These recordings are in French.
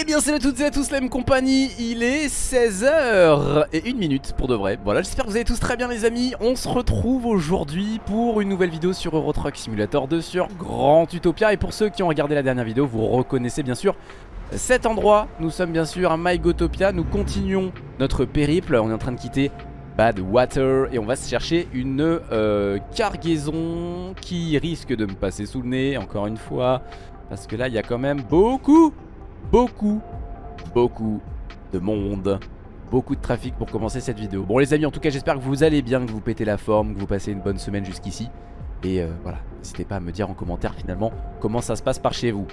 Eh bien salut à toutes et à tous la même compagnie, il est 16h et une minute pour de vrai. Voilà j'espère que vous allez tous très bien les amis. On se retrouve aujourd'hui pour une nouvelle vidéo sur Euro Truck Simulator 2 sur Grand Utopia. Et pour ceux qui ont regardé la dernière vidéo vous reconnaissez bien sûr cet endroit. Nous sommes bien sûr à MyGotopia, nous continuons notre périple. On est en train de quitter Badwater et on va se chercher une euh, cargaison qui risque de me passer sous le nez encore une fois parce que là il y a quand même beaucoup beaucoup, beaucoup de monde Beaucoup de trafic pour commencer cette vidéo. Bon les amis en tout cas j'espère que vous allez bien, que vous pétez la forme, que vous passez une bonne semaine jusqu'ici. Et euh, voilà, n'hésitez pas à me dire en commentaire finalement comment ça se passe par chez vous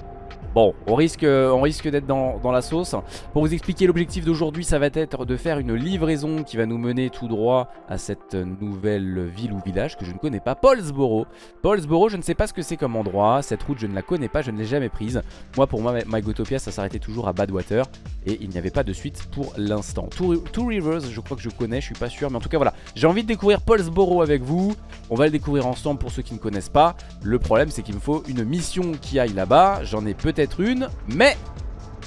Bon, on risque, d'être dans, la sauce. Pour vous expliquer l'objectif d'aujourd'hui, ça va être de faire une livraison qui va nous mener tout droit à cette nouvelle ville ou village que je ne connais pas, Paulsboro. Paulsboro, je ne sais pas ce que c'est comme endroit. Cette route, je ne la connais pas, je ne l'ai jamais prise. Moi, pour moi, MyGotopia, ça s'arrêtait toujours à Badwater et il n'y avait pas de suite pour l'instant. Two, Rivers, je crois que je connais, je suis pas sûr, mais en tout cas, voilà. J'ai envie de découvrir Paulsboro avec vous. On va le découvrir ensemble pour ceux qui ne connaissent pas. Le problème, c'est qu'il me faut une mission qui aille là-bas. J'en ai peut-être une, mais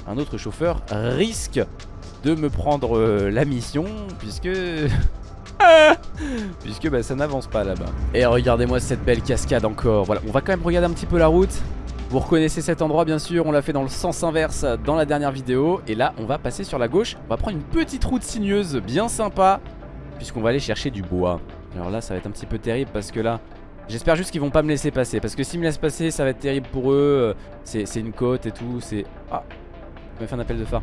un autre chauffeur risque de me prendre euh, la mission, puisque... puisque bah, ça n'avance pas là-bas. Et regardez-moi cette belle cascade encore. Voilà, on va quand même regarder un petit peu la route. Vous reconnaissez cet endroit bien sûr, on l'a fait dans le sens inverse dans la dernière vidéo. Et là, on va passer sur la gauche. On va prendre une petite route sinueuse bien sympa, puisqu'on va aller chercher du bois. Alors là, ça va être un petit peu terrible parce que là, J'espère juste qu'ils vont pas me laisser passer Parce que s'ils me laissent passer ça va être terrible pour eux C'est une côte et tout C'est... Ah Il m'a fait un appel de phare.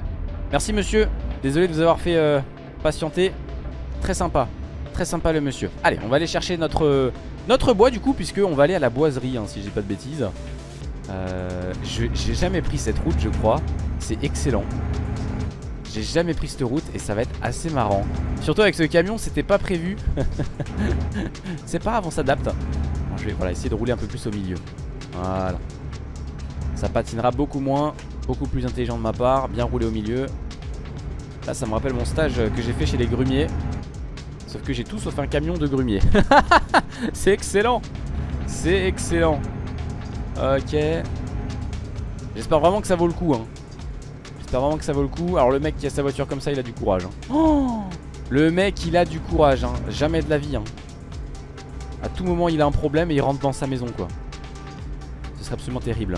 Merci monsieur. Désolé de vous avoir fait euh, patienter. Très sympa. Très sympa le monsieur. Allez on va aller chercher notre, notre bois du coup Puisque on va aller à la boiserie hein, Si j'ai pas de bêtises. Euh, J'ai jamais pris cette route je crois. C'est excellent. J'ai jamais pris cette route et ça va être assez marrant. Surtout avec ce camion c'était pas prévu. C'est pas grave on s'adapte je vais voilà, essayer de rouler un peu plus au milieu. Voilà. Ça patinera beaucoup moins, beaucoup plus intelligent de ma part, bien rouler au milieu. Là, ça me rappelle mon stage que j'ai fait chez les grumiers. Sauf que j'ai tout sauf un camion de grumier. C'est excellent. C'est excellent. Ok. J'espère vraiment que ça vaut le coup. Hein. J'espère vraiment que ça vaut le coup. Alors le mec qui a sa voiture comme ça, il a du courage. Hein. Oh le mec, il a du courage. Hein. Jamais de la vie. À tout moment il a un problème et il rentre dans sa maison quoi. Ce serait absolument terrible.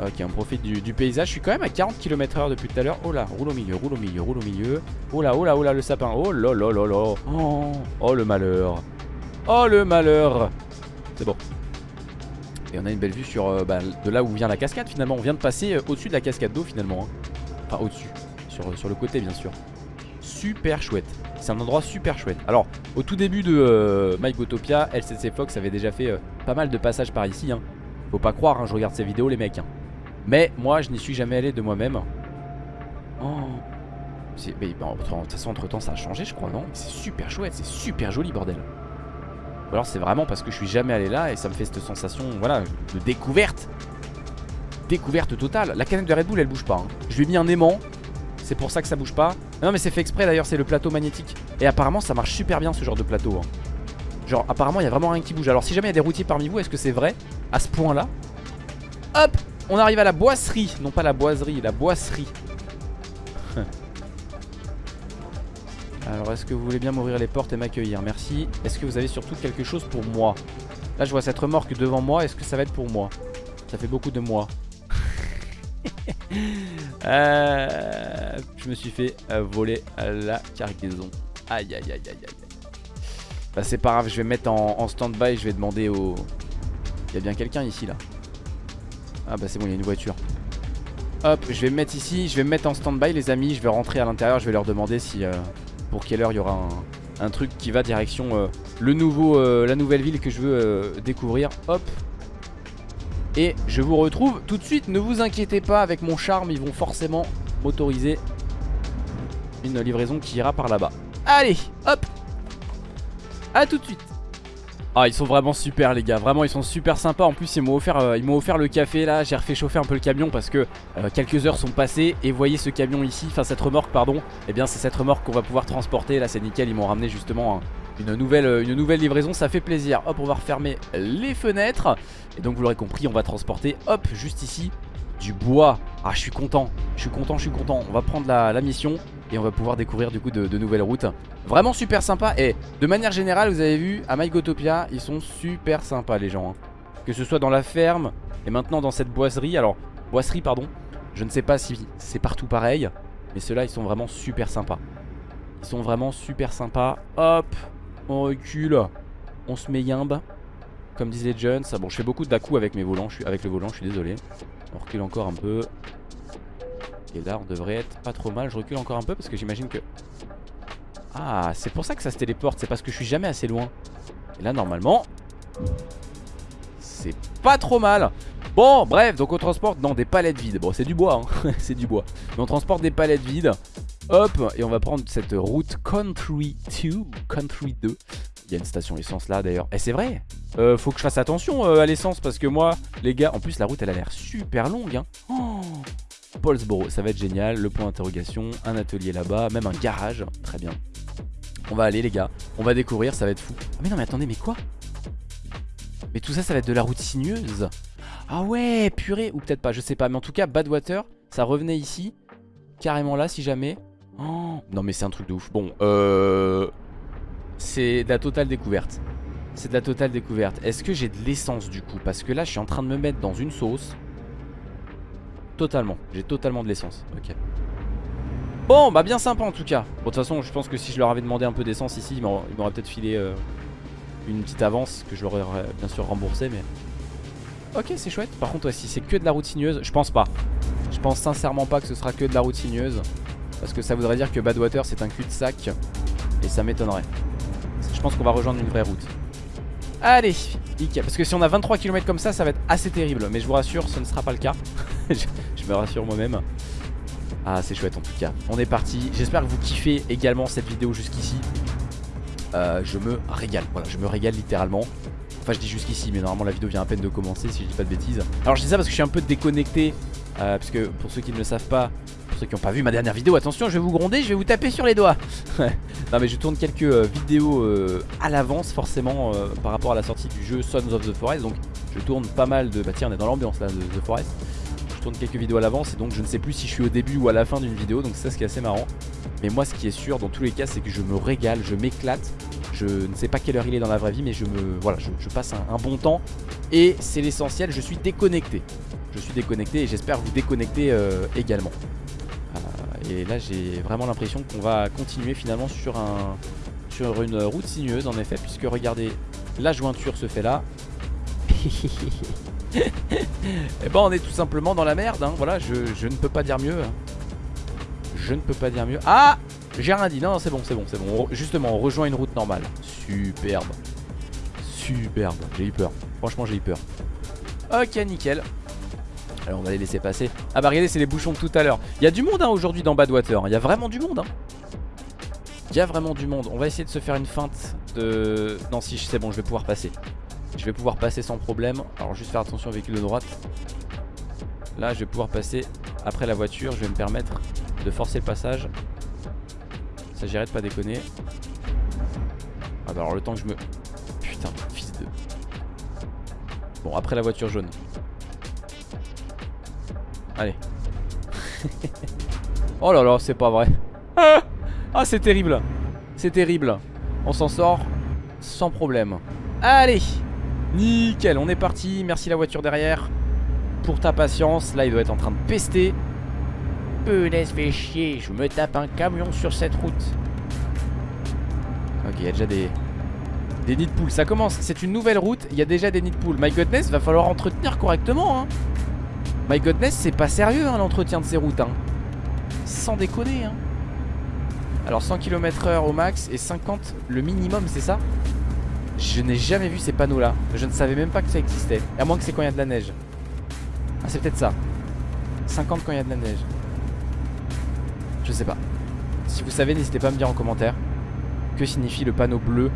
Ok on profite du, paysage. Je suis quand même à 40 km h depuis tout à l'heure. Oh là roule au milieu roule au milieu roule au milieu. Oh là oh là oh là le sapin. Oh là là là là Oh, oh le malheur. Oh le malheur. C'est bon. Et on a une belle vue sur euh, bah, de là où vient la cascade finalement. On vient de passer euh, au-dessus de la cascade d'eau finalement hein. Enfin au-dessus. Sur, sur le côté bien sûr Super chouette c'est un endroit super chouette. Alors, au tout début de euh, MyGotopia, LCC Fox avait déjà fait euh, pas mal de passages par ici. Hein. Faut pas croire, hein, je regarde ces vidéos, les mecs. Hein. Mais moi, je n'y suis jamais allé de moi-même. Oh. Mais, de toute façon, entre temps, ça a changé, je crois, non? C'est super chouette, c'est super joli, bordel. Ou alors, c'est vraiment parce que je suis jamais allé là et ça me fait cette sensation, voilà, de découverte. Découverte totale. La canette de Red Bull, elle bouge pas. Je lui ai mis un aimant. C'est pour ça que ça bouge pas. Non mais c'est fait exprès d'ailleurs c'est le plateau magnétique. Et apparemment ça marche super bien ce genre de plateau hein. Genre apparemment il y a vraiment rien qui bouge. Alors si jamais il y a des routiers parmi vous est-ce que c'est vrai À ce point là Hop! On arrive à la boisserie. Non pas la boiserie la boisserie. Alors est-ce que vous voulez bien m'ouvrir les portes et m'accueillir? Merci. Est-ce que vous avez surtout quelque chose pour moi? Là je vois cette remorque devant moi. Est-ce que ça va être pour moi? Ça fait beaucoup de moi euh, je me suis fait euh, voler la cargaison. Aïe aïe aïe aïe aïe. Bah c'est pas grave, je vais mettre en, stand-by, je vais demander au... Il y a bien quelqu'un ici là. Ah bah c'est bon, il y a une voiture. Hop, je vais me mettre ici, je vais me mettre en stand-by les amis, je vais rentrer à l'intérieur, je vais leur demander si... Euh, pour quelle heure il y aura un, truc qui va direction le nouveau, la nouvelle ville que je veux découvrir. Hop, et je vous retrouve tout de suite, ne vous inquiétez pas, avec mon charme, ils vont forcément m'autoriser une livraison qui ira par là-bas. Allez, hop. A tout de suite. Ah ils sont vraiment super les gars, vraiment ils sont super sympas. En plus ils m'ont offert, euh, offert le café là. J'ai refait chauffer un peu le camion parce que euh, Quelques heures sont passées. Et voyez ce camion ici. Enfin cette remorque pardon. Et eh bien c'est cette remorque qu'on va pouvoir transporter. Là c'est nickel, ils m'ont ramené justement une nouvelle, euh, une nouvelle livraison, ça fait plaisir. Hop on va refermer les fenêtres. Et donc vous l'aurez compris on va transporter hop juste ici Du bois. Ah je suis content. Je suis content, je suis content. On va prendre la, mission Et on va pouvoir découvrir du coup de, nouvelles routes. Vraiment super sympa. Et de manière générale vous avez vu à MyGotopia Ils sont super sympas les gens hein. Que ce soit dans la ferme Et maintenant dans cette boiserie. Alors boiserie pardon Je ne sais pas si c'est partout pareil Mais ceux-là ils sont vraiment super sympas. Ils sont vraiment super sympas. Hop On recule On se met yimbe comme disent les jeunes. Bon, je fais beaucoup de avec mes volants, avec le volant, je suis désolé. On recule encore un peu. Et là, on devrait être pas trop mal. Je recule encore un peu parce que j'imagine que... Ah, c'est pour ça que ça se téléporte. C'est parce que je suis jamais assez loin. Et là, normalement... C'est pas trop mal. Bon, bref, donc on transporte dans des palettes vides. Bon, c'est du bois, hein. c'est du bois. Mais on transporte des palettes vides. Hop, et on va prendre cette route Country 2, Country 2. Il y a une station essence là d'ailleurs. Et c'est vrai, euh, faut que je fasse attention euh, à l'essence parce que moi, les gars, en plus la route elle a l'air super longue. Hein. Oh Paulsboro, ça va être génial. Le point d'interrogation, un atelier là-bas, même un garage. Très bien. On va aller les gars, on va découvrir, ça va être fou. Ah mais non mais attendez, mais quoi? Mais tout ça, ça va être de la route sinueuse? Ah ouais, purée, ou peut-être pas, je sais pas. Mais en tout cas, Badwater, ça revenait ici, carrément là si jamais. Oh non mais c'est un truc de ouf. Bon, euh... C'est de la totale découverte. C'est de la totale découverte. Est-ce que j'ai de l'essence du coup? Parce que là, je suis en train de me mettre dans une sauce. Totalement. J'ai totalement de l'essence. Ok. Bon, bah bien sympa en tout cas. Bon, de toute façon, je pense que si je leur avais demandé un peu d'essence ici, ils m'auraient peut-être filé euh, une petite avance que je leur aurais bien sûr remboursé, mais... Ok, c'est chouette. Par contre, si c'est que de la route sinueuse, je pense pas. Je pense sincèrement pas que ce sera que de la route sinueuse. Parce que ça voudrait dire que Badwater, c'est un cul-de-sac. Et ça m'étonnerait. Pense qu'on va rejoindre une vraie route. Allez, Parce que si on a 23 km comme ça, ça va être assez terrible. Mais je vous rassure, ce ne sera pas le cas. Je, me rassure moi-même. Ah, c'est chouette en tout cas. On est parti, j'espère que vous kiffez également cette vidéo jusqu'ici. Euh, Je me régale, voilà, je me régale littéralement. Enfin je dis jusqu'ici mais normalement la vidéo vient à peine de commencer si je dis pas de bêtises. Alors je dis ça parce que je suis un peu déconnecté euh, Parce que pour ceux qui ne le savent pas pour ceux qui n'ont pas vu ma dernière vidéo, attention, je vais vous gronder, je vais vous taper sur les doigts. non mais je tourne quelques euh, vidéos euh, à l'avance forcément euh, par rapport à la sortie du jeu Sons of the Forest. Donc je tourne pas mal de... Bah tiens, on est dans l'ambiance là de The Forest. Quelques vidéos à l'avance et donc je ne sais plus si je suis au début ou à la fin d'une vidéo. Donc c'est ça ce qui est assez marrant. Mais moi ce qui est sûr dans tous les cas c'est que je me régale, je m'éclate. Je ne sais pas quelle heure il est dans la vraie vie mais je me voilà je, passe un bon temps. Et c'est l'essentiel, je suis déconnecté. Je suis déconnecté et j'espère vous déconnecter également. Et là j'ai vraiment l'impression qu'on va continuer finalement sur, un, sur une route sinueuse en effet Puisque regardez, la jointure se fait là Et eh ben on est tout simplement dans la merde hein. Voilà je, ne peux pas dire mieux Je ne peux pas dire mieux. Ah! J'ai rien dit, non, c'est bon c'est bon c'est bon. Justement on rejoint une route normale. Superbe. Superbe, j'ai eu peur. Franchement j'ai eu peur. Ok nickel. Alors on va les laisser passer. Ah bah regardez c'est les bouchons de tout à l'heure. Il y a du monde hein, aujourd'hui dans Badwater. Il y a vraiment du monde hein. Il y a vraiment du monde. On va essayer de se faire une feinte de... Non si c'est bon je vais pouvoir passer Je vais pouvoir passer sans problème Alors juste faire attention au véhicule de droite Là je vais pouvoir passer après la voiture Je vais me permettre de forcer le passage Il s'agirait de pas déconner Ah bah alors le temps que je me... Putain fils de... Bon après la voiture jaune Allez. oh là là, c'est pas vrai. Ah, c'est terrible. C'est terrible. On s'en sort sans problème. Allez. Nickel, on est parti. Merci la voiture derrière. Pour ta patience. Là, il doit être en train de pester. Peu laisse fait chier. Je me tape un camion sur cette route. Ok, il y a déjà des, des nids de poules. Ça commence. C'est une nouvelle route. Il y a déjà des nids de poules. My goodness, va falloir entretenir correctement. Hein. My godness, c'est pas sérieux hein, l'entretien de ces routes. Hein. Sans déconner. Hein. Alors 100 km h au max et 50 le minimum, c'est ça? Je n'ai jamais vu ces panneaux là. Je ne savais même pas que ça existait. À moins que c'est quand il y a de la neige. Ah, c'est peut-être ça. 50 quand il y a de la neige. Je sais pas. Si vous savez, n'hésitez pas à me dire en commentaire que signifie le panneau bleu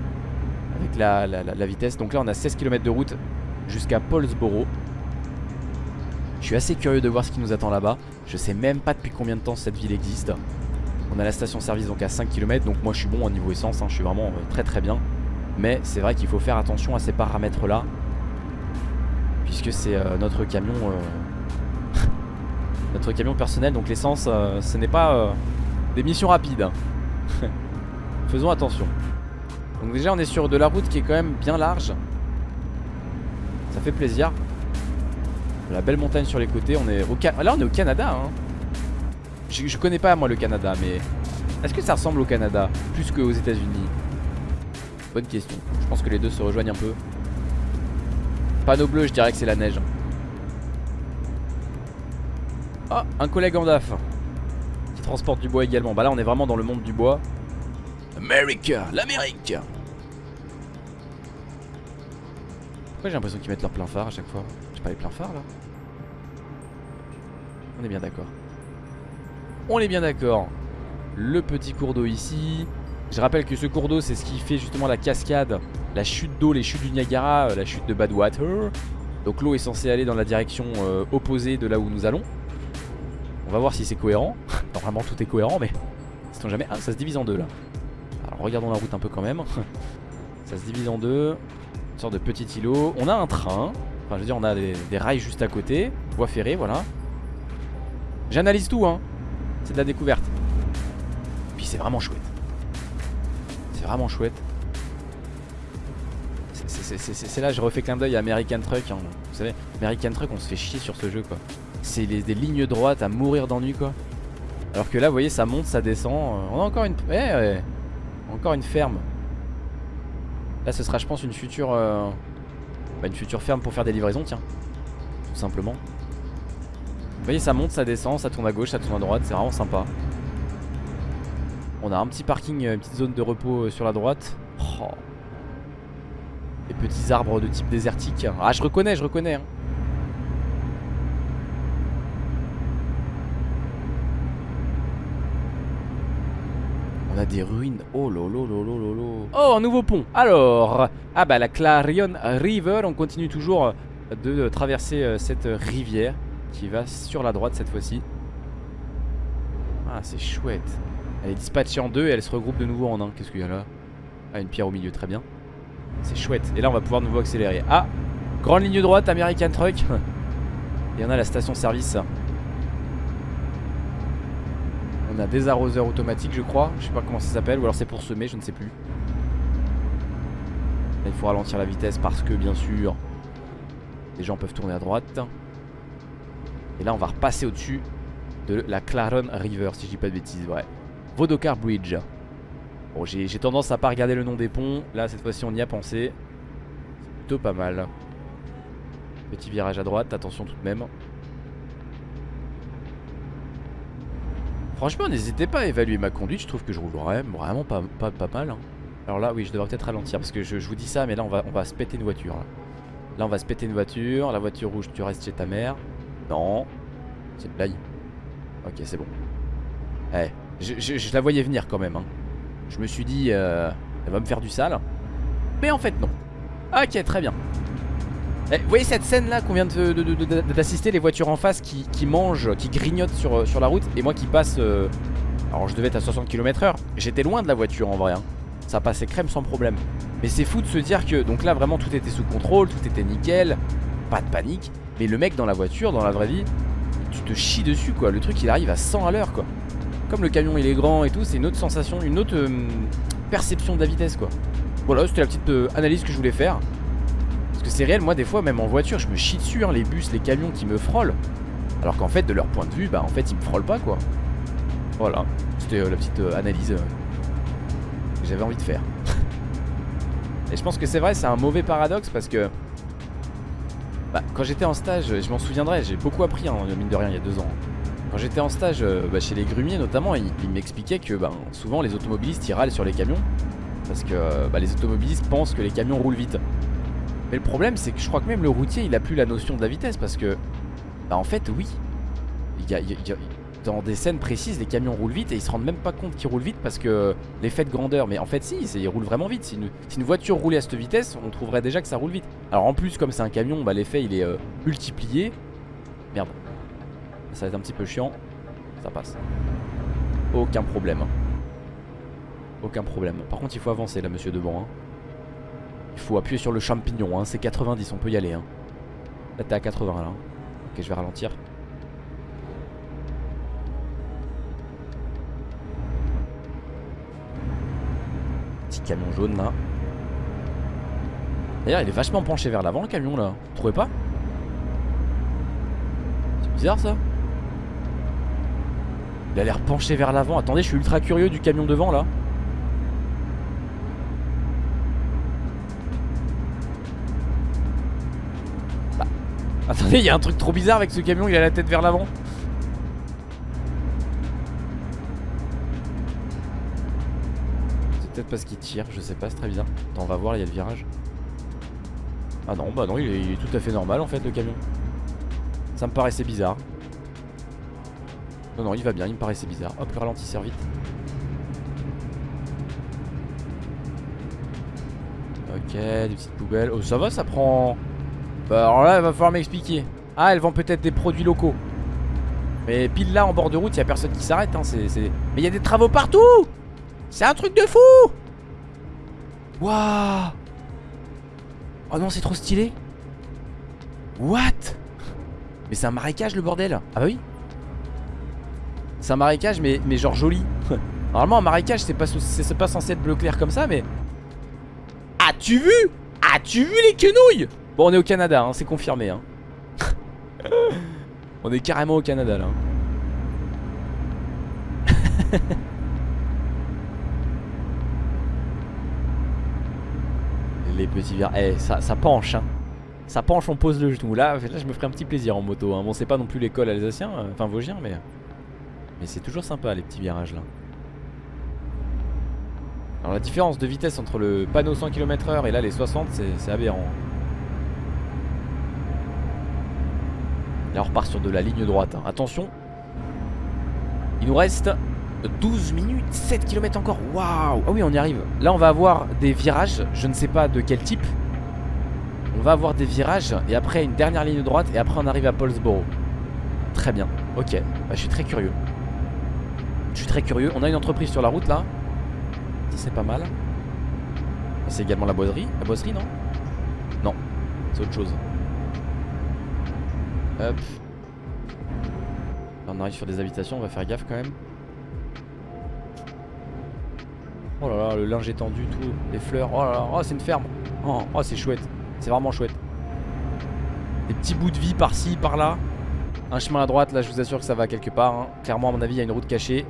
avec la, vitesse. Donc là, on a 16 km de route jusqu'à Paulsboro. Je suis assez curieux de voir ce qui nous attend là-bas. Je sais même pas depuis combien de temps cette ville existe. On a la station service donc à 5 km donc moi je suis bon au niveau essence, hein. je suis vraiment euh, très très bien. Mais c'est vrai qu'il faut faire attention à ces paramètres là. Puisque c'est euh, notre camion euh, notre camion personnel. Donc l'essence, euh, ce n'est pas des missions rapides. hein. Faisons attention. Donc déjà on est sur de la route qui est quand même bien large. Ça fait plaisir. La belle montagne sur les côtés. On est au Là on est au Canada. Hein. Je, je connais pas moi le Canada, mais est-ce que ça ressemble au Canada plus qu'aux États-Unis? Bonne question. Je pense que les deux se rejoignent un peu. Panneau bleu, je dirais que c'est la neige. Ah, un collègue en DAF qui transporte du bois également. Bah là, on est vraiment dans le monde du bois. America, l'Amérique. Pourquoi j'ai l'impression qu'ils mettent leur plein phare à chaque fois? J'ai pas les pleins phares là On est bien d'accord. On est bien d'accord. Le petit cours d'eau ici. Je rappelle que ce cours d'eau, c'est ce qui fait justement la cascade, la chute d'eau, les chutes du Niagara, euh, la chute de Badwater. Donc l'eau est censée aller dans la direction euh, opposée de là où nous allons. On va voir si c'est cohérent. Normalement tout est cohérent, mais jamais? Ah, ça se divise en deux là. Alors regardons la route un peu quand même. ça se divise en deux. Une sorte de petit îlot. On a un train. Enfin, je veux dire, on a des, des rails juste à côté. Voie ferrée, voilà. J'analyse tout, hein. C'est de la découverte. Puis c'est vraiment chouette. C'est vraiment chouette. C'est- là, je refais clin d'œil à American Truck. hein. Vous savez, American Truck, on se fait chier sur ce jeu, quoi. C'est des lignes droites à mourir d'ennui, quoi. Alors que là, vous voyez, ça monte, ça descend. Euh, On a encore une, eh, encore une ferme. Là, ce sera, je pense, une future, euh, bah, une future ferme pour faire des livraisons, tiens. Tout simplement. Vous voyez, ça monte, ça descend, ça tourne à gauche, ça tourne à droite. C'est vraiment sympa. On a un petit parking, euh, une petite zone de repos euh, sur la droite. Oh. Des petits arbres de type désertique. Ah, je reconnais, je reconnais. hein. On a des ruines. Oh lolo lolo lolo. Oh, un nouveau pont. Alors, ah bah la Clarion River. On continue toujours de traverser euh, cette rivière qui va sur la droite cette fois-ci. Ah, c'est chouette. Elle est dispatchée en deux et elle se regroupe de nouveau en un. Qu'est-ce qu'il y a là? Ah, une pierre au milieu, très bien. C'est chouette. Et là, on va pouvoir de nouveau accélérer. Ah Grande ligne droite, American Truck. Et on a la station service. On a des arroseurs automatiques, je crois. Je sais pas comment ça s'appelle. Ou alors c'est pour semer, je ne sais plus. Là, il faut ralentir la vitesse parce que, bien sûr, les gens peuvent tourner à droite. Et là, on va repasser au-dessus de la Claron River, si je dis pas de bêtises. Ouais. Vodokar Bridge. Bon, j'ai tendance à pas regarder le nom des ponts. Là, cette fois-ci, on y a pensé. C'est plutôt pas mal. Petit virage à droite, attention tout de même. Franchement, n'hésitez pas à évaluer ma conduite. Je trouve que je roule vraiment, pas, pas, pas mal. hein. Alors là, oui, je devrais peut-être ralentir parce que je, je vous dis ça, mais là, on va, on va se péter une voiture. Là. Là, on va se péter une voiture. La voiture rouge, tu restes chez ta mère. Non. C'est une blague. Ok, c'est bon. Eh, je, la voyais venir quand même. hein. Je me suis dit, euh, elle va me faire du sale. Mais en fait, non. Ok, très bien. Eh, vous voyez cette scène là qu'on vient d'assister, les voitures en face qui, mangent, qui grignotent sur, sur la route, et moi qui passe. euh, alors je devais être à 60 km/h. J'étais loin de la voiture en vrai. hein. Ça passait crème sans problème. Mais c'est fou de se dire que. Donc là, vraiment, tout était sous contrôle, tout était nickel. Pas de panique. Mais le mec dans la voiture, dans la vraie vie, tu te chies dessus quoi. Le truc il arrive à 100 à l'heure quoi. Comme le camion il est grand et tout, c'est une autre sensation, une autre euh, perception de la vitesse quoi. Voilà, c'était la petite euh, analyse que je voulais faire. Parce que c'est réel, moi des fois même en voiture, je me chie dessus, hein, les bus, les camions qui me frôlent. Alors qu'en fait, de leur point de vue, bah en fait ils me frôlent pas quoi. Voilà, c'était euh, la petite analyse que j'avais envie de faire. et je pense que c'est vrai, c'est un mauvais paradoxe parce que bah, quand j'étais en stage, je m'en souviendrai, j'ai beaucoup appris, hein, mine de rien, il y a deux ans. J'étais en stage euh, bah, chez les grumiers notamment, ils, ils m'expliquaient que ben, souvent les automobilistes ils râlent sur les camions parce que euh, bah, les automobilistes pensent que les camions roulent vite. Mais le problème c'est que je crois que même le routier il a plus la notion de la vitesse parce que bah en fait oui, dans des scènes précises les camions roulent vite et ils se rendent même pas compte qu'ils roulent vite parce que l'effet de grandeur. Mais en fait si, ils roulent vraiment vite. Si une, voiture roulait à cette vitesse, on trouverait déjà que ça roule vite. Alors en plus comme c'est un camion, bah, l'effet il est euh, multiplié. Merde. Ça va être un petit peu chiant. Ça passe. Aucun problème. Aucun problème. Par contre, il faut avancer là, monsieur devant. Hein. Il faut appuyer sur le champignon. Hein. C'est 90, on peut y aller. Hein. Là, t'es à 80 là. Hein. Ok, je vais ralentir. Petit camion jaune là. D'ailleurs, il est vachement penché vers l'avant le camion là. Vous trouvez pas? C'est bizarre ça il a l'air penché vers l'avant. Attendez, je suis ultra curieux du camion devant là. Bah, attendez, il y a un truc trop bizarre avec ce camion, il a la tête vers l'avant. C'est peut-être parce qu'il tire, je sais pas, c'est très bizarre. Attends, on va voir, il y a le virage. Ah non, bah non, il est, il est tout à fait normal en fait le camion. Ça me paraissait bizarre. Non, non, il va bien, il me paraissait bizarre. Hop, le ralentisseur vite. Ok, des petites poubelles. Oh, ça va, ça prend. Bah, alors là, il va falloir m'expliquer. Ah, elles vendent peut-être des produits locaux. Mais pile là, en bord de route, il y a personne qui s'arrête. Hein, Mais il y a des travaux partout C'est un truc de fou Waouh Oh non, c'est trop stylé. What? Mais c'est un marécage le bordel. Ah bah oui. C'est un marécage mais, mais genre joli. Normalement un marécage c'est pas, pas censé être bleu clair comme ça mais... As-tu vu? As-tu vu les quenouilles? Bon on est au Canada hein, c'est confirmé hein. On est carrément au Canada là les petits verres. Eh, ça, ça penche, hein. Ça penche, on pose le genou. Là, là, je me ferai un petit plaisir en moto. Hein. Bon, c'est pas non plus l'école alsacien, euh, enfin vosgien, mais. Mais c'est toujours sympa les petits virages là. Alors, la différence de vitesse entre le panneau 100 km/h et là les 60, c'est aberrant. Là, on repart sur de la ligne droite. Hein. Attention, il nous reste 12 minutes, 7 km encore. Waouh Ah oui, on y arrive. Là, on va avoir des virages. Je ne sais pas de quel type. On va avoir des virages et après une dernière ligne droite et après on arrive à Paulsboro. Très bien. Ok. Bah, je suis très curieux. Je suis très curieux. On a une entreprise sur la route là. Ça c'est pas mal. C'est également la boiserie. La boiserie non? Non. C'est autre chose. Hop. on arrive sur des habitations. On va faire gaffe quand même. Oh là là, le linge étendu, tout, les fleurs. Oh là là, oh, c'est une ferme. Oh, oh c'est chouette. C'est vraiment chouette. Des petits bouts de vie par-ci, par-là. Un chemin à droite, là, je vous assure que ça va quelque part. Hein. Clairement, à mon avis, il y a une route cachée.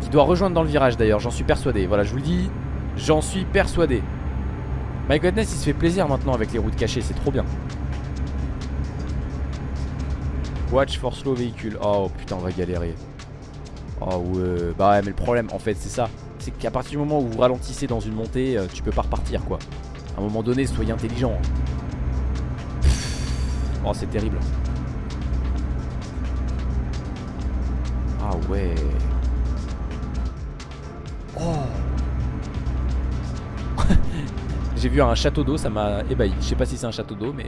Qui doit rejoindre dans le virage d'ailleurs, j'en suis persuadé. Voilà, je vous le dis, j'en suis persuadé. My Godness, il se fait plaisir maintenant avec les routes cachées, c'est trop bien. Watch for slow véhicule. Oh putain, on va galérer. Oh ouais. Bah mais le problème, en fait, c'est ça c'est qu'à partir du moment où vous ralentissez dans une montée, euh, tu peux pas repartir quoi. À un moment donné, soyez intelligent. Oh, c'est terrible. Ouais. Oh. J'ai vu un château d'eau, ça m'a ébahi. Je sais pas si c'est un château d'eau, mais...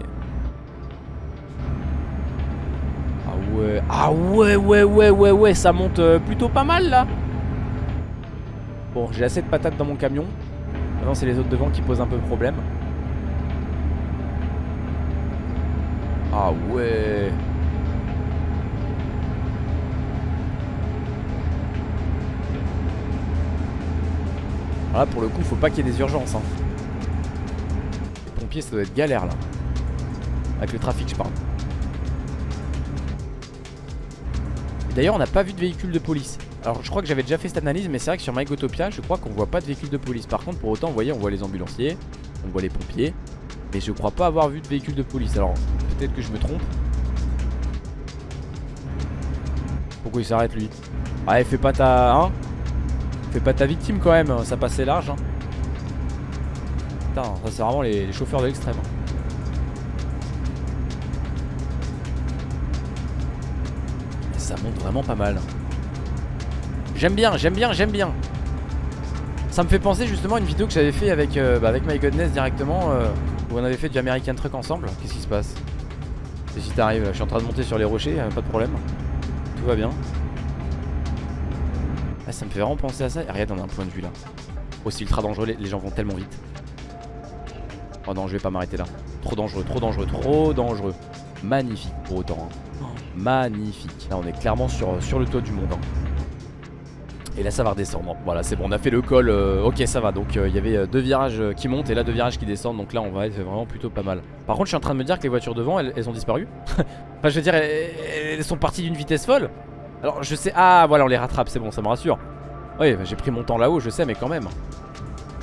Ah ouais. Ah ouais, ouais, ouais, ouais, ouais, ça monte euh, plutôt pas mal là. Bon, j'ai assez de patates dans mon camion. Maintenant, c'est les autres devant qui posent un peu problème. Ah ouais Là pour le coup faut pas qu'il y ait des urgences hein. Les pompiers ça doit être galère là. Avec le trafic je parle. D'ailleurs on n'a pas vu de véhicule de police. Alors je crois que j'avais déjà fait cette analyse mais c'est vrai que sur MyGotopia je crois qu'on voit pas de véhicule de police. Par contre pour autant vous voyez on voit les ambulanciers On voit les pompiers Mais je crois pas avoir vu de véhicule de police. Alors peut-être que je me trompe. Pourquoi il s'arrête lui? Ah fais pas ta... Hein? Fais pas ta victime quand même Ça passait large hein. Putain ça c'est vraiment les, chauffeurs de l'extrême hein. Ça monte vraiment pas mal J'aime bien, j'aime bien, j'aime bien. Ça me fait penser justement à une vidéo que j'avais fait avec, euh, bah, avec My Godness directement euh, Où on avait fait du American Truck ensemble Qu'est-ce qui se passe? Et si t'arrives, je suis en train de monter sur les rochers, pas de problème Tout va bien ah, Ça me fait vraiment penser à ça. Regarde on a un point de vue là. C'est ultra dangereux, les, gens vont tellement vite. Oh non je vais pas m'arrêter là. Trop dangereux, trop dangereux, trop dangereux. Magnifique pour autant hein. Magnifique. Là on est clairement sur, sur le toit du monde hein. Et là ça va redescendre, voilà c'est bon on a fait le col, euh, ok ça va. Donc euh, il y avait euh, deux virages qui montent et là deux virages qui descendent. Donc là on va être vraiment plutôt pas mal. Par contre je suis en train de me dire que les voitures devant elles, elles ont disparu. Enfin je veux dire elles, elles sont parties d'une vitesse folle Alors je sais, ah voilà on les rattrape c'est bon ça me rassure. Oui bah, j'ai pris mon temps là-haut je sais mais quand même.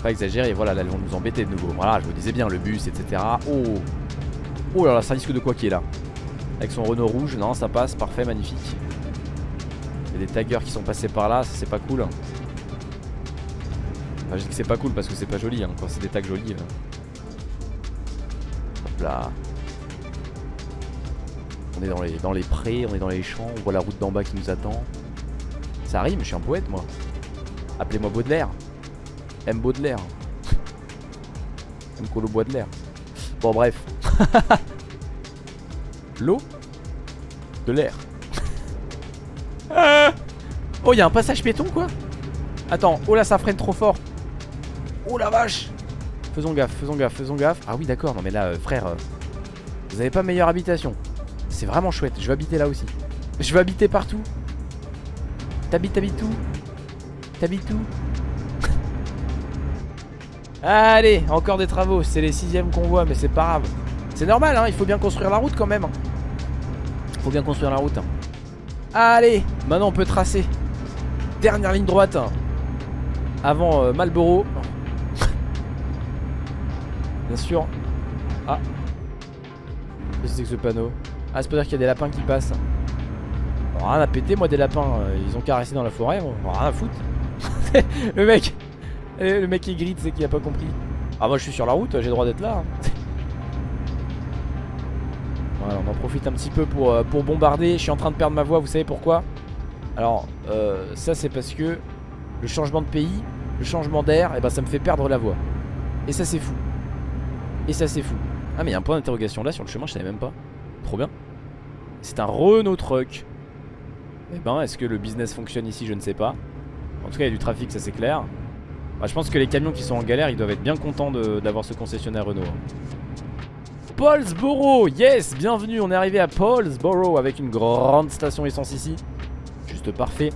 Pas exagérer voilà là elles vont nous embêter de nouveau. Voilà je vous disais bien le bus etc Oh. Oh là là ça risque de quoi qui est là. Avec son Renault rouge non ça passe parfait magnifique. Il y a des taggers qui sont passés par là, ça c'est pas cool. Enfin, je dis que c'est pas cool parce que c'est pas joli hein, quand c'est des tags jolis. Hop là. On est dans les, prés, on est dans les champs, on voit la route d'en bas qui nous attend. Ça rime, je suis un poète moi. Appelez-moi Baudelaire. M Baudelaire. M Colo Baudelaire. Bon bref. L'eau De l'air. Oh, il y a un passage piéton quoi? Attends, oh là, ça freine trop fort. Oh la vache Faisons gaffe, faisons gaffe, faisons gaffe. Ah oui, d'accord, non mais là, euh, frère, euh, vous avez pas meilleure habitation. C'est vraiment chouette, je vais habiter là aussi. Je vais habiter partout. T'habites, t'habites où? T'habites où? Allez, encore des travaux, c'est les sixièmes qu'on voit, mais c'est pas grave. C'est normal, hein, il faut bien construire la route quand même. Il faut bien construire la route. Allez, maintenant on peut tracer. Dernière ligne droite. Avant euh, Malboro. Bien sûr. Ah. Qu'est-ce que c'est que ce panneau? Ah, c'est pour dire qu'il y a des lapins qui passent. rien à péter, moi, des lapins. Euh, ils ont caressé dans la forêt. rien à foutre. le mec. Le mec qui grite, c'est qu'il a pas compris. Ah, moi, je suis sur la route, j'ai le droit d'être là. Hein. Voilà, on en profite un petit peu pour, euh, pour bombarder. Je suis en train de perdre ma voix, vous savez pourquoi? Alors, euh, ça c'est parce que le changement de pays, le changement d'air, et eh ben ça me fait perdre la voix. Et ça c'est fou. Et ça c'est fou. Ah mais il y a un point d'interrogation là sur le chemin, je savais même pas. Trop bien. C'est un Renault Truck. Eh ben, est-ce que le business fonctionne ici? Je ne sais pas. En tout cas, il y a du trafic, ça c'est clair. Bah, je pense que les camions qui sont en galère, ils doivent être bien contents d'avoir ce concessionnaire Renault. Hein. Paulsboro Yes Bienvenue, on est arrivé à Paulsboro avec une grande station essence ici. Juste parfait.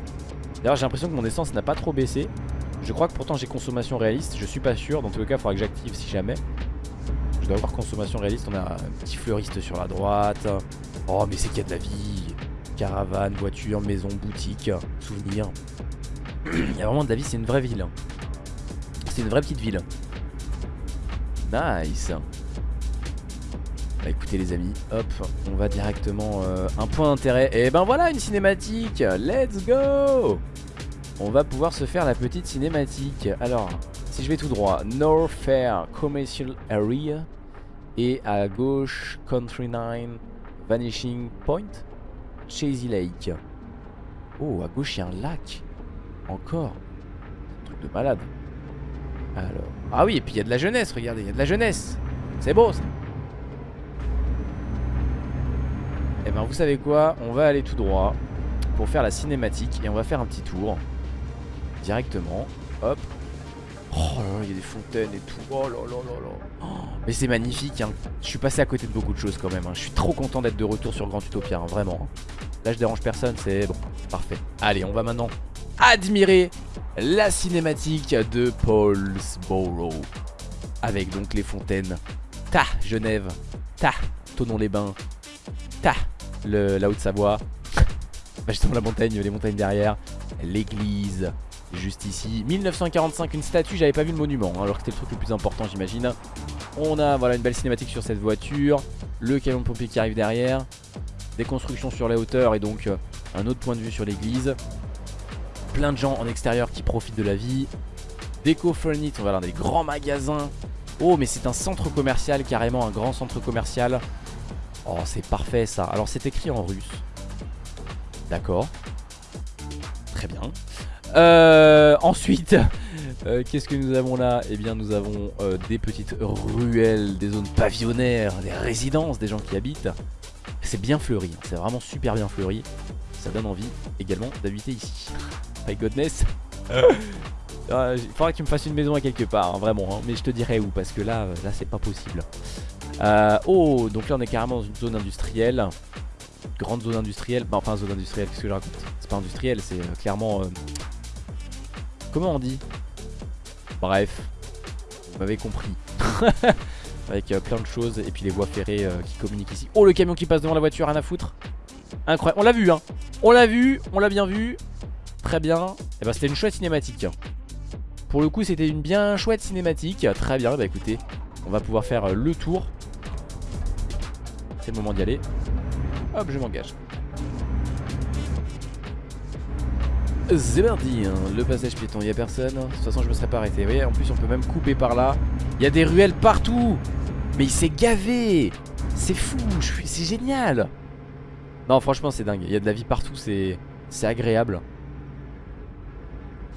D'ailleurs j'ai l'impression que mon essence n'a pas trop baissé. Je crois que pourtant j'ai consommation réaliste, je suis pas sûr. Dans tous les cas, il faudra que j'active si jamais. Je dois avoir consommation réaliste. On a un petit fleuriste sur la droite. Oh mais c'est qu'il y a de la vie. Caravane, voiture, maison, boutique, souvenir. Il y a vraiment de la vie, c'est une vraie ville. C'est une vraie petite ville. Nice. Bah écoutez les amis, hop, on va directement euh, un point d'intérêt. Et ben voilà une cinématique, let's go On va pouvoir se faire la petite cinématique. Alors, si je vais tout droit, North Fair Commercial Area et à gauche Country 9 Vanishing Point, Chasey Lake. Oh, à gauche il y a un lac. Encore. Un truc de malade. Alors. Ah oui, et puis il y a de la jeunesse, regardez, il y a de la jeunesse. C'est beau ça. Eh ben vous savez quoi? On va aller tout droit pour faire la cinématique et on va faire un petit tour directement. Hop. Oh là là, il y a des fontaines et tout. Oh là là là là. Oh, mais c'est magnifique. Hein. Je suis passé à côté de beaucoup de choses quand même. Hein. Je suis trop content d'être de retour sur Grand Utopia, hein, vraiment. Hein. Là, je dérange personne, c'est bon. Parfait. Allez, on va maintenant admirer la cinématique de Paulsboro. Avec donc les fontaines. Ta, Genève. Ta, Tonon-les-Bains. Ta, la Haute-Savoie. bah justement la montagne, les montagnes derrière. L'église, juste ici. 1945, une statue, j'avais pas vu le monument, hein, alors que c'était le truc le plus important j'imagine. On a voilà une belle cinématique sur cette voiture. Le camion de pompier qui arrive derrière. Des constructions sur les hauteurs et donc euh, un autre point de vue sur l'église. Plein de gens en extérieur qui profitent de la vie. Déco Furniture, on va dans des grands magasins. Oh mais c'est un centre commercial, carrément un grand centre commercial Oh, c'est parfait ça. Alors, c'est écrit en russe. D'accord. Très bien. Euh, ensuite, euh, qu'est-ce que nous avons là? Eh bien, nous avons euh, des petites ruelles, des zones pavillonnaires, des résidences, des gens qui habitent. C'est bien fleuri, hein. c'est vraiment super bien fleuri. Ça donne envie également d'habiter ici. My godness. Ah, il faudra que tu me fasses une maison à quelque part, hein, vraiment. Hein. Mais je te dirai où, parce que là, là c'est pas possible. Euh, oh, donc là on est carrément dans une zone industrielle. Grande zone industrielle. Bah, enfin, zone industrielle, qu'est-ce que je raconte? C'est pas industriel, c'est euh, clairement. Comment on dit Bref, vous m'avez compris. Avec euh, plein de choses et puis les voies ferrées euh, qui communiquent ici. Oh le camion qui passe devant la voiture, rien à foutre. Incroyable, on l'a vu hein. On l'a vu, on l'a bien vu. Très bien. Et eh bah ben, c'était une chouette cinématique. Pour le coup c'était une bien chouette cinématique. Très bien, bah écoutez, on va pouvoir faire euh, le tour. C'est le moment d'y aller. Hop, je m'engage. C'est hein. le passage piéton, il a personne. De toute façon, je me serais pas arrêté. Vous voyez, en plus, on peut même couper par là. Il y a des ruelles partout. Mais il s'est gavé. C'est fou, c'est génial. Non, franchement, c'est dingue. Il y a de la vie partout, c'est agréable.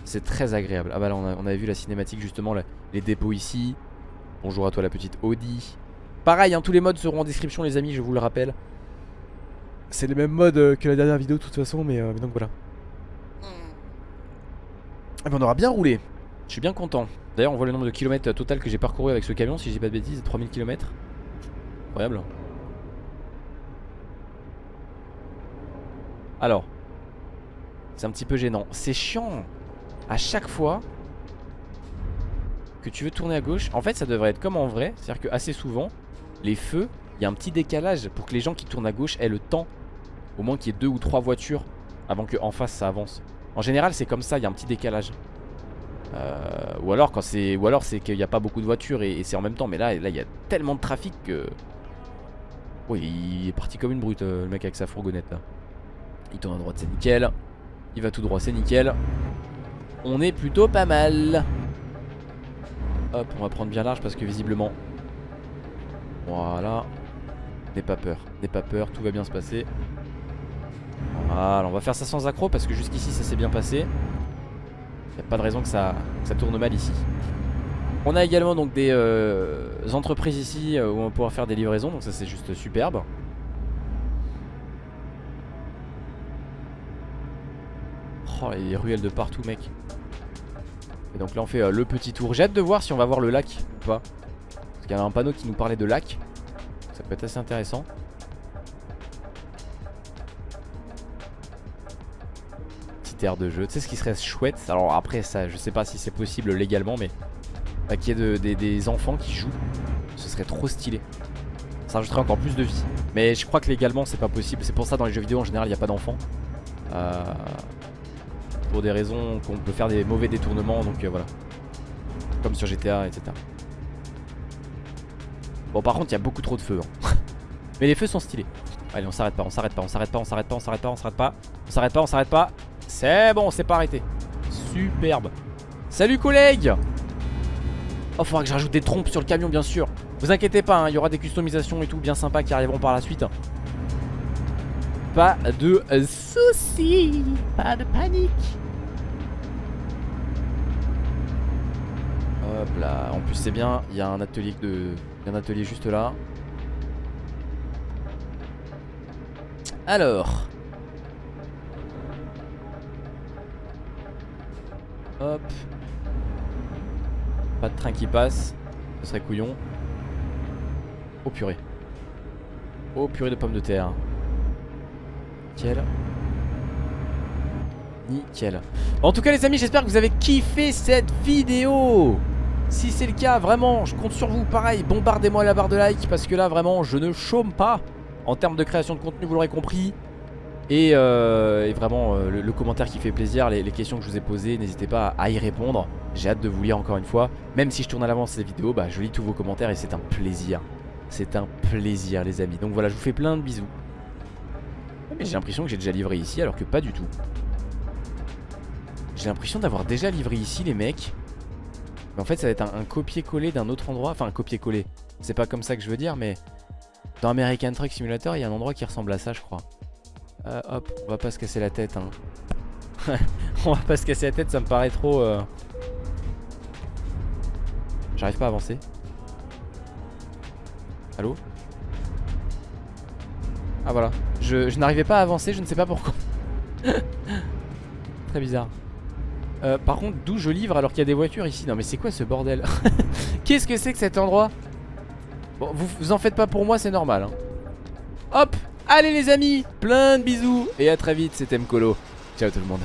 C'est très agréable. Ah bah là, on, avait vu la cinématique, justement, les dépôts ici. Bonjour à toi, la petite Audi. Pareil, hein, tous les modes seront en description, les amis, je vous le rappelle. C'est les mêmes modes euh, que la dernière vidéo, de toute façon, mais euh, donc voilà. Ben, on aura bien roulé. Je suis bien content. D'ailleurs, on voit le nombre de kilomètres total que j'ai parcouru avec ce camion, si j'ai pas de bêtises, 3000 km. Incroyable. Alors, c'est un petit peu gênant. C'est chiant. À chaque fois que tu veux tourner à gauche, en fait, ça devrait être comme en vrai. C'est-à-dire que assez souvent, les feux, il y a un petit décalage pour que les gens qui tournent à gauche aient le temps. Au moins qu'il y ait deux ou trois voitures avant qu'en face ça avance. En général c'est comme ça, il y a un petit décalage. Euh, Ou alors quand c'est alors c'est qu'il n'y a pas beaucoup de voitures et, c'est en même temps. Mais là là il y a tellement de trafic que Oui il est parti comme une brute euh, le mec avec sa fourgonnette là. Il tourne à droite c'est nickel. Il va tout droit c'est nickel. On est plutôt pas mal. Hop on va prendre bien large parce que visiblement Voilà. N'aie pas peur, n'aie pas peur, tout va bien se passer voilà, on va faire ça sans accro parce que jusqu'ici ça s'est bien passé. Il a pas de raison que ça, ça, tourne mal ici. On a également donc des euh, entreprises ici euh, où on va pouvoir faire des livraisons, donc ça c'est juste superbe. Oh, il ruelles de partout mec. Et donc là on fait euh, le petit tour. J'ai hâte de voir si on va voir le lac ou pas. Parce qu'il y avait un panneau qui nous parlait de lac. Ça peut être assez intéressant. De jeu. Tu sais ce qui serait chouette? Alors après ça je sais pas si c'est possible légalement mais bah, qu'il y ait des enfants qui jouent. Ce serait trop stylé. Ça rajouterait encore plus de vie. Mais je crois que légalement c'est pas possible. C'est pour ça dans les jeux vidéo en général il n'y a pas d'enfants. Euh, pour des raisons qu'on peut faire des mauvais détournements donc euh, voilà. Comme sur GTA etc. Bon par contre il y a beaucoup trop de feux. Hein. Mais les feux sont stylés. Allez on s'arrête pas, on s'arrête pas, on s'arrête pas, on s'arrête pas, on s'arrête pas, on s'arrête pas, on s'arrête pas, on s'arrête pas. C'est bon, c'est pas arrêté. Superbe. Salut collègues Oh, faudra que je des trompes sur le camion, bien sûr. Vous inquiétez pas, hein, il y aura des customisations et tout bien sympas qui arriveront par la suite. Pas de soucis, pas de panique. Hop là, en plus c'est bien, il y a un atelier juste là. Alors, Hop. Pas de train qui passe. Ce serait couillon. Oh purée. Oh purée de pommes de terre. Nickel. Nickel. En tout cas les amis j'espère que vous avez kiffé cette vidéo. Si c'est le cas vraiment je compte sur vous pareil bombardez-moi la barre de like parce que là vraiment je ne chôme pas en termes de création de contenu vous l'aurez compris. Euh, et, vraiment euh, le, commentaire qui fait plaisir, les, questions que je vous ai posées, n'hésitez pas à y répondre. J'ai hâte de vous lire encore une fois. Même si je tourne à l'avance ces vidéos, bah, je lis tous vos commentaires et c'est un plaisir. C'est un plaisir les amis. Donc voilà, je vous fais plein de bisous. Mais j'ai l'impression que j'ai déjà livré ici alors que pas du tout. J'ai l'impression d'avoir déjà livré ici les mecs. Mais en fait ça va être un, un copier-coller d'un autre endroit. Enfin un copier-coller. C'est pas comme ça que je veux dire mais... Dans American Truck Simulator il y a un endroit qui ressemble à ça je crois. Euh, hop, on va pas se casser la tête. Hein. on va pas se casser la tête, ça me paraît trop... Euh... J'arrive pas à avancer. Allô? Ah voilà. Je, n'arrivais pas à avancer, je ne sais pas pourquoi. Très bizarre. Euh, par contre, d'où je livre alors qu'il y a des voitures ici? Non mais c'est quoi ce bordel? Qu'est-ce que c'est que cet endroit? Bon, vous, vous en faites pas pour moi, c'est normal. Hein. Hop Allez les amis, plein de bisous et à très vite, c'était Mkolo. Ciao tout le monde.